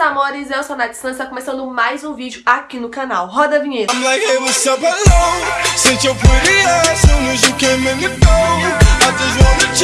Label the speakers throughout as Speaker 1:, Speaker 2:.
Speaker 1: meus amores, eu sou a Nath está começando mais um vídeo aqui no canal. Roda a vinheta.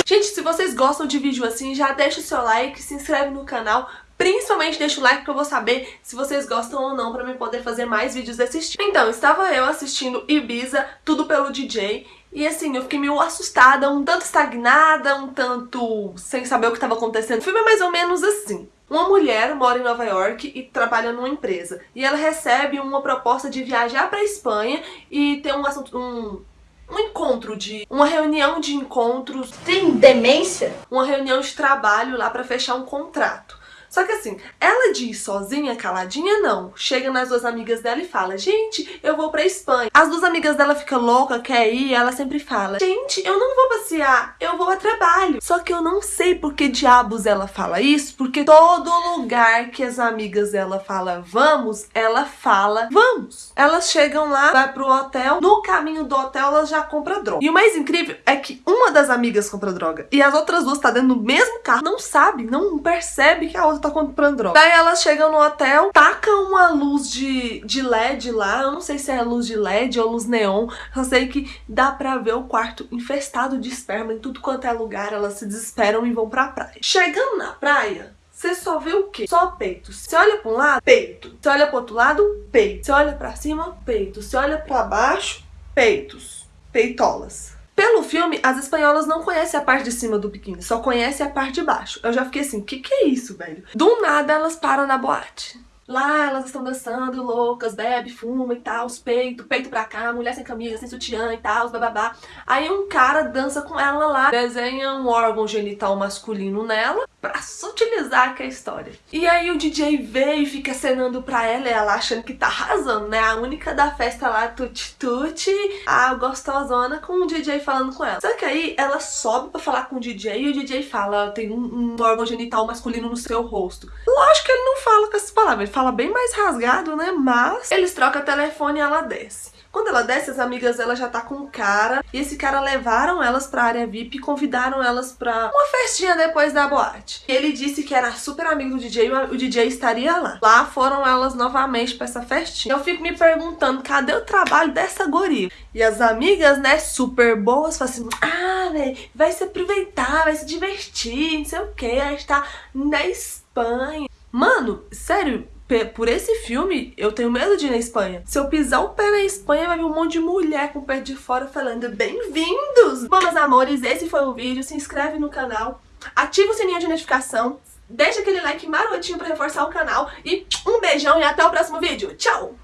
Speaker 1: Gente, se vocês gostam de vídeo assim, já deixa o seu like, se inscreve no canal, Principalmente deixa o like pra eu vou saber se vocês gostam ou não pra mim poder fazer mais vídeos desse estilo. Então, estava eu assistindo Ibiza, tudo pelo DJ, e assim, eu fiquei meio assustada, um tanto estagnada, um tanto sem saber o que estava acontecendo. O filme é mais ou menos assim. Uma mulher mora em Nova York e trabalha numa empresa. E ela recebe uma proposta de viajar pra Espanha e ter um assunto... Um, um encontro de... Uma reunião de encontros...
Speaker 2: Tem demência?
Speaker 1: Uma reunião de trabalho lá pra fechar um contrato. Só que assim, ela diz sozinha, caladinha, não. Chega nas duas amigas dela e fala, gente, eu vou pra Espanha. As duas amigas dela ficam louca, quer ir, ela sempre fala, gente, eu não vou passear, eu vou a trabalho. Só que eu não sei por que diabos ela fala isso, porque todo lugar que as amigas dela fala vamos, ela fala vamos. Elas chegam lá, vai pro hotel, no caminho do hotel elas já compram droga. E o mais incrível é que uma das amigas compra droga e as outras duas tá dentro do mesmo carro, não sabe, não percebe que a outra tá comprando droga. Daí elas chegam no hotel, tacam uma luz de, de LED lá, eu não sei se é luz de LED ou luz neon, só sei que dá pra ver o quarto infestado de esperma em tudo quanto é lugar, elas se desesperam e vão pra praia. Chegando na praia, você só vê o quê? Só peito. Você olha pra um lado, peito. Você olha pro outro lado, peito. Você olha pra cima, peito. Você olha pra baixo, peitos. Peitolas. Pelo filme, as espanholas não conhecem a parte de cima do biquíni, só conhecem a parte de baixo. Eu já fiquei assim, que que é isso, velho? Do nada elas param na boate. Lá elas estão dançando, loucas, bebe, fuma e tal, peito, peito pra cá, mulher sem camisa, sem sutiã e tal, bababá. Aí um cara dança com ela lá, desenha um órgão genital masculino nela pra sutilizar que é a história. E aí o DJ vê e fica acenando pra ela, e ela achando que tá arrasando, né? A única da festa lá, tuti-tuti, a gostosona com o DJ falando com ela. Só que aí ela sobe pra falar com o DJ e o DJ fala, tem um, um órgão genital masculino no seu rosto. Lógico que ele não fala com essas palavras, fala bem mais rasgado, né? Mas eles trocam telefone e ela desce. Quando ela desce, as amigas dela já tá com um cara. E esse cara levaram elas pra área VIP e convidaram elas pra uma festinha depois da boate. Ele disse que era super amigo do DJ e o DJ estaria lá. Lá foram elas novamente pra essa festinha. Eu fico me perguntando, cadê o trabalho dessa guria? E as amigas, né, super boas, falam assim, ah, velho, vai se aproveitar, vai se divertir, não sei o que, a gente tá na Espanha. Mano, sério, por esse filme, eu tenho medo de ir na Espanha. Se eu pisar o pé na Espanha, vai vir um monte de mulher com o pé de fora falando bem-vindos! Bom, meus amores, esse foi o vídeo. Se inscreve no canal, ativa o sininho de notificação, deixa aquele like marotinho pra reforçar o canal e um beijão e até o próximo vídeo. Tchau!